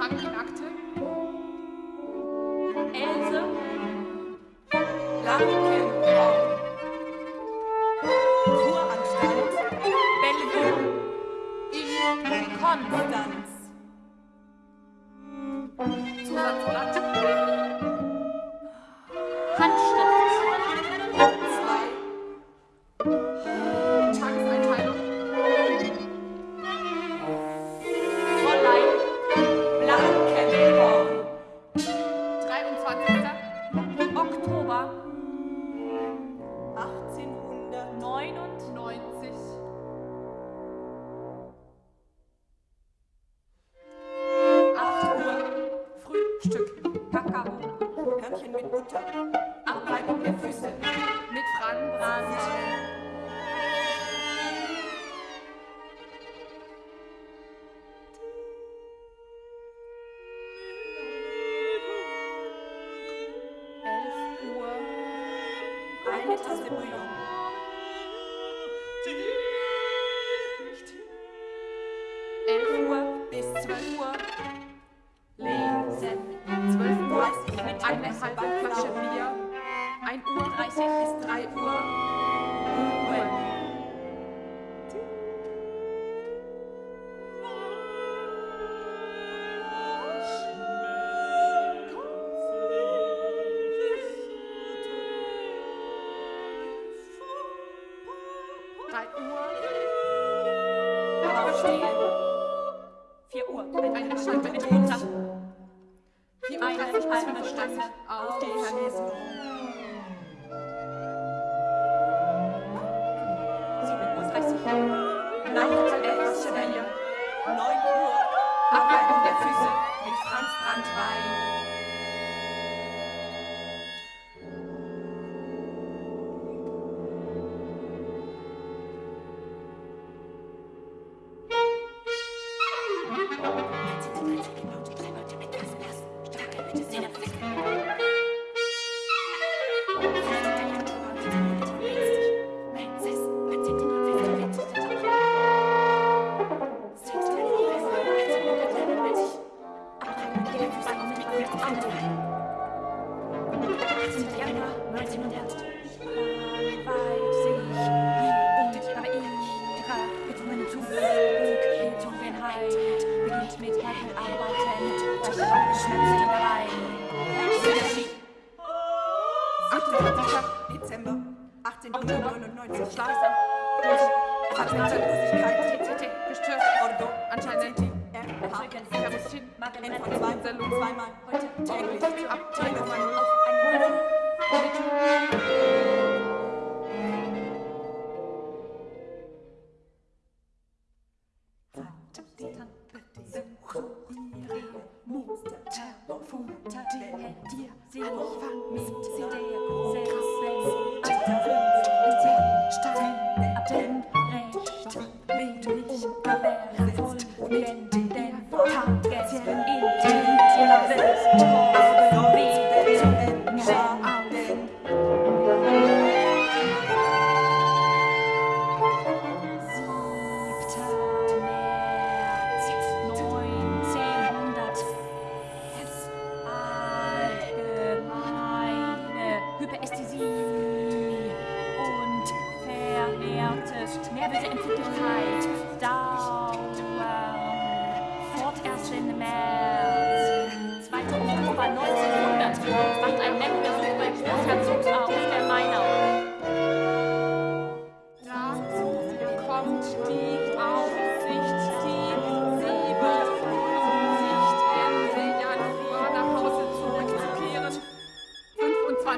Krankenakte, Else, Langenau, Kuranstalt, Bellevue, in Konstanz. Neun Uhr, äh, Abgang der Füße mit Franz Brandwein. arbeitet, euch schnipselt rein. Dezember 1899 Schlafen durch Vertrauenslosigkeit TTT gestört Ordo anscheinend Terroristin Entfernung zweimal heute täglich ab Telefon auf einen Hörer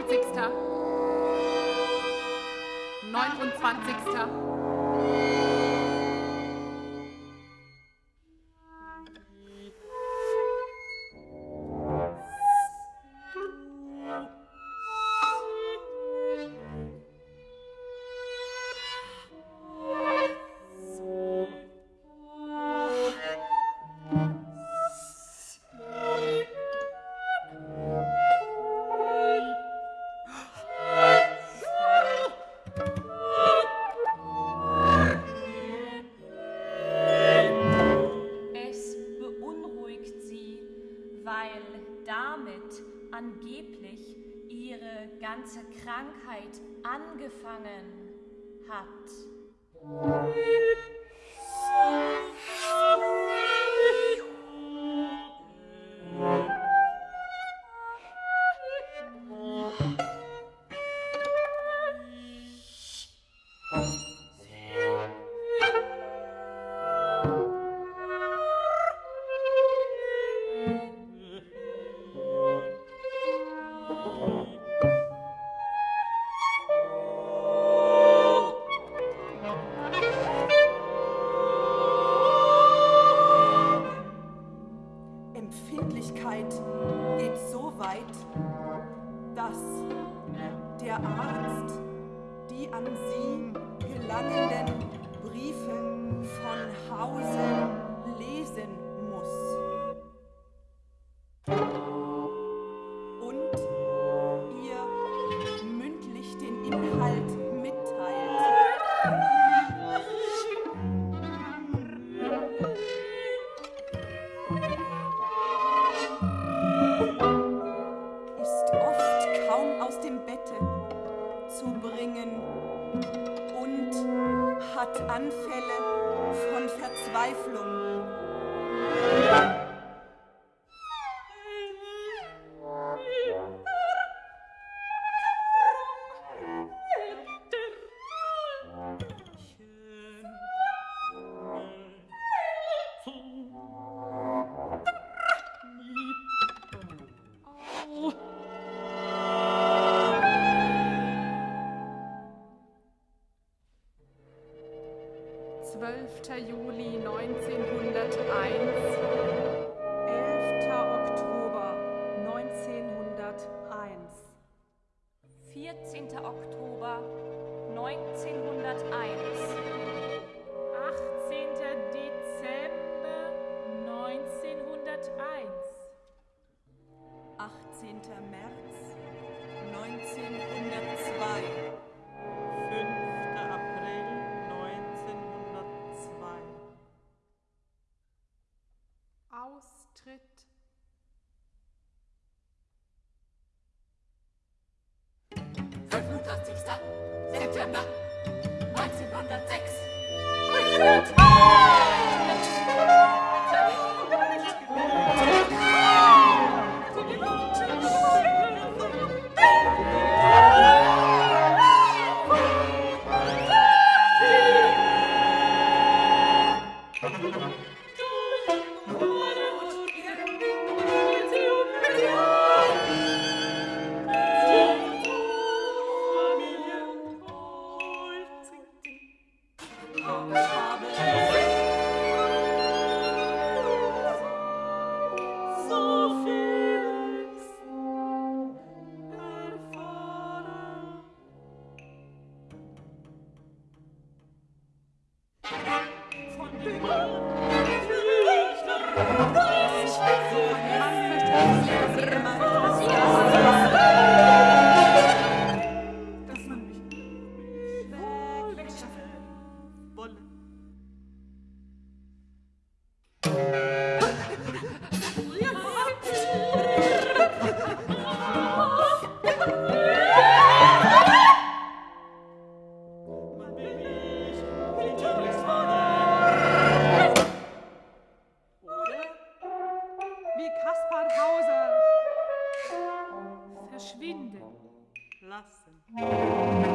28. 29. ganze Krankheit angefangen hat. an Sie gelangenden Briefe von Hause lesen muss. 11. Juli 1901 tritt. September 1906. nossa.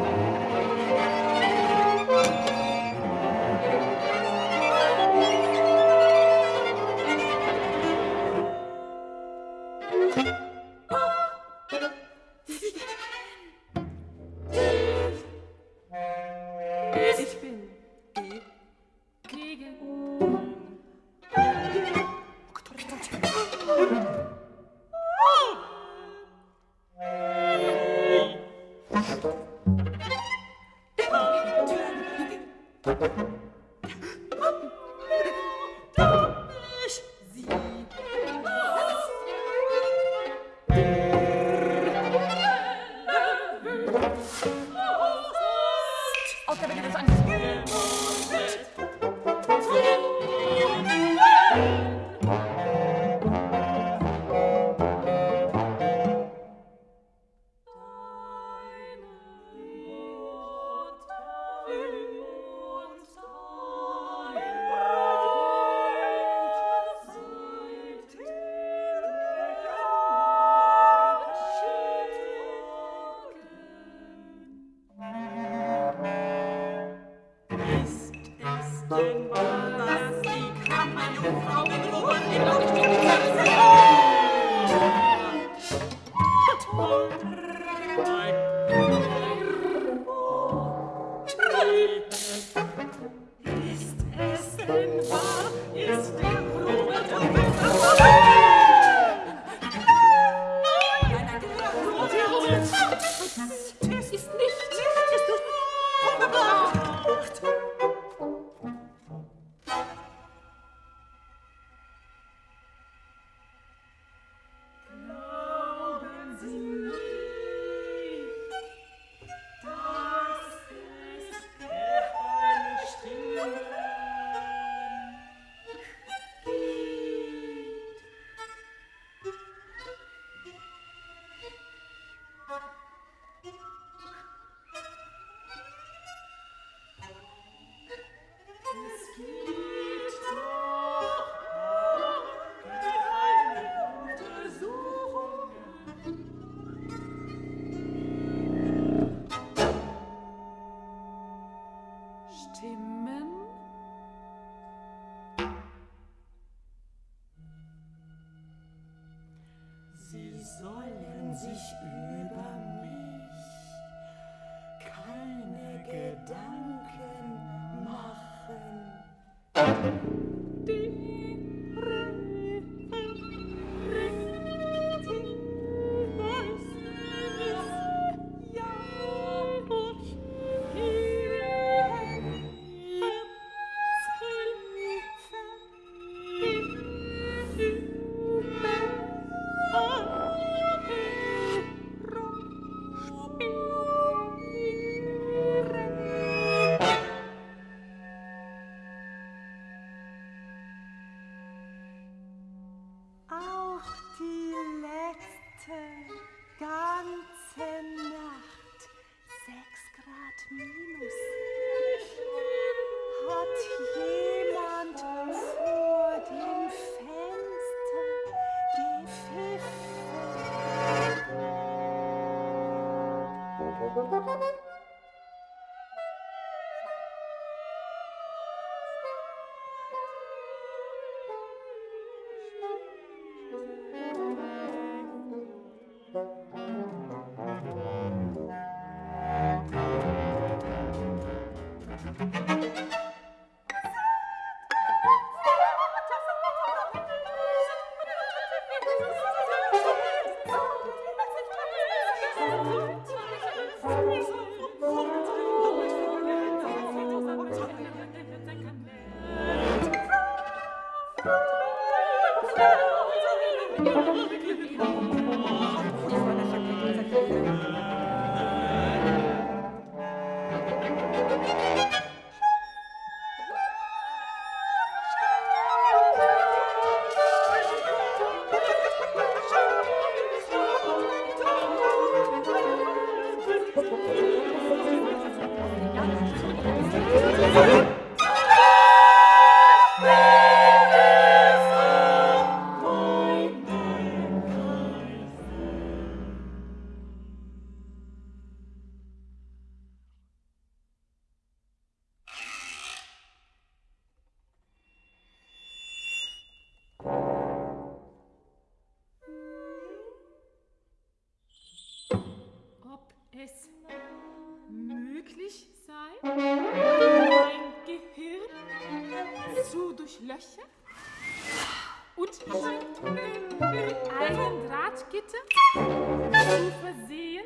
Einem Drahtgitter zu versehen,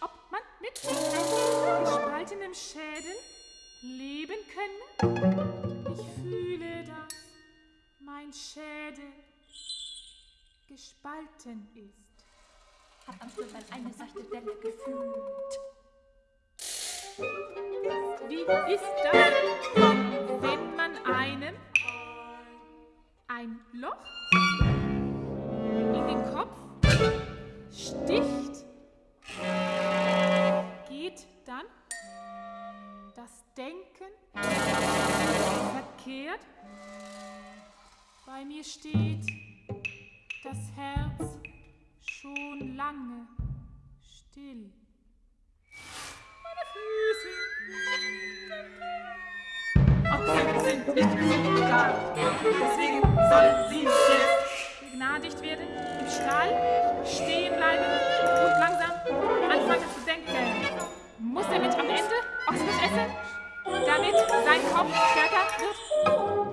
ob man mit gespaltenem Schädel leben könne? Ich fühle, dass mein Schädel gespalten ist. Hab am Schluss eine seichte Delle gefühlt. Wie ist das, wenn man einem ein Loch in den Kopf sticht? Geht dann das Denken verkehrt? Bei mir steht das Herz schon lange still. Meine Füße sind nicht so stark. Deswegen sollen sie jetzt begnadigt werden, Stall stehen bleiben und langsam anfangen zu denken. Muss er mit am Ende Ochsenfleisch essen, damit sein Kopf stärker wird?